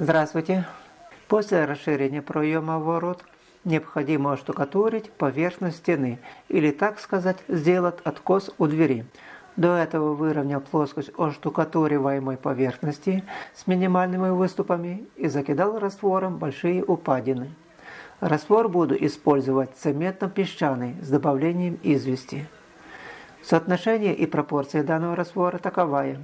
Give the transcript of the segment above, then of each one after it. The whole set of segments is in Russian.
Здравствуйте! После расширения проема ворот необходимо оштукатурить поверхность стены или, так сказать, сделать откос у двери. До этого выровнял плоскость оштукатуриваемой поверхности с минимальными выступами и закидал раствором большие упадины. Раствор буду использовать цементно-песчаный с добавлением извести. Соотношение и пропорции данного раствора таковая.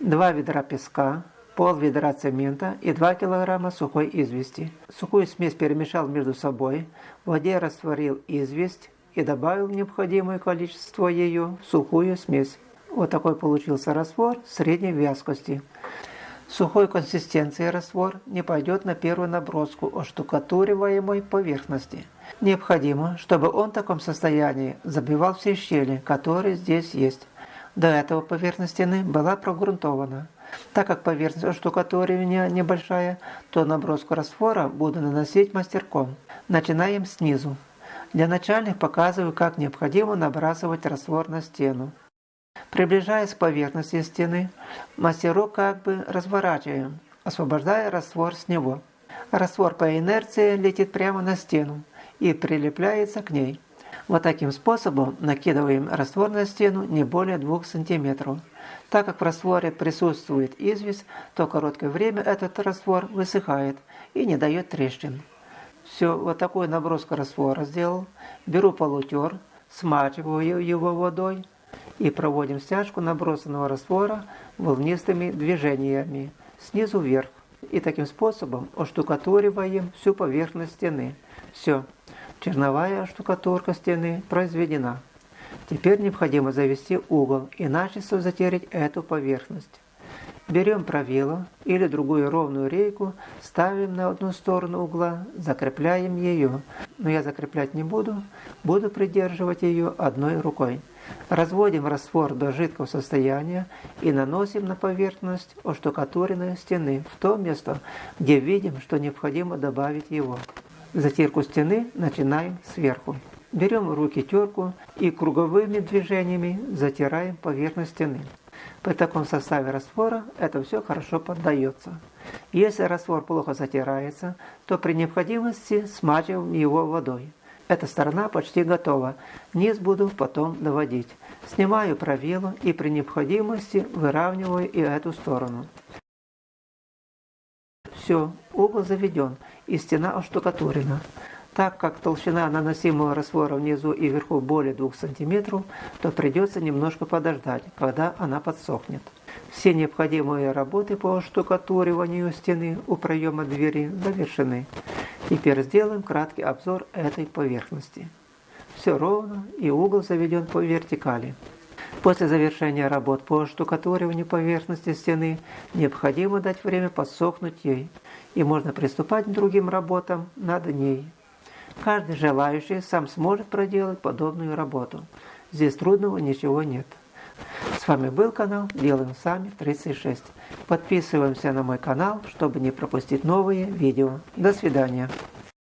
2 ведра песка, пол ведра цемента и 2 кг сухой извести. Сухую смесь перемешал между собой, в воде растворил известь и добавил необходимое количество ее в сухую смесь. Вот такой получился раствор средней вязкости. Сухой консистенции раствор не пойдет на первую наброску оштукатуриваемой поверхности. Необходимо, чтобы он в таком состоянии забивал все щели, которые здесь есть. До этого поверхность стены была прогрунтована. Так как поверхность штукатуривания небольшая, то наброску раствора буду наносить мастерком. Начинаем снизу. Для начальных показываю, как необходимо набрасывать раствор на стену. Приближаясь к поверхности стены, мастерок как бы разворачиваем, освобождая раствор с него. Раствор по инерции летит прямо на стену и прилепляется к ней. Вот таким способом накидываем раствор на стену не более 2 см. Так как в растворе присутствует известь, то короткое время этот раствор высыхает и не дает трещин. Все, вот такую наброску раствора сделал. Беру полутер, смачиваю его водой и проводим стяжку набросанного раствора волнистыми движениями снизу вверх. И таким способом оштукатуриваем всю поверхность стены. Все. Черновая штукатурка стены произведена. Теперь необходимо завести угол и начисто затереть эту поверхность. Берем правило или другую ровную рейку, ставим на одну сторону угла, закрепляем ее. Но я закреплять не буду, буду придерживать ее одной рукой. Разводим раствор до жидкого состояния и наносим на поверхность оштукатуренной стены в то место, где видим, что необходимо добавить его. Затирку стены начинаем сверху. Берем руки терку и круговыми движениями затираем поверхность стены. При таком составе раствора это все хорошо поддается. Если раствор плохо затирается, то при необходимости смачиваем его водой. Эта сторона почти готова, низ буду потом доводить. Снимаю правило и при необходимости выравниваю и эту сторону. Все, угол заведен и стена оштукатурена. Так как толщина наносимого раствора внизу и вверху более 2 см, то придется немножко подождать, когда она подсохнет. Все необходимые работы по штукатуриванию стены у проема двери завершены. Теперь сделаем краткий обзор этой поверхности. Все ровно и угол заведен по вертикали. После завершения работ по штукатуриванию поверхности стены необходимо дать время подсохнуть ей, и можно приступать к другим работам над ней. Каждый желающий сам сможет проделать подобную работу. Здесь трудного ничего нет. С вами был канал Делаем Сами 36. Подписываемся на мой канал, чтобы не пропустить новые видео. До свидания.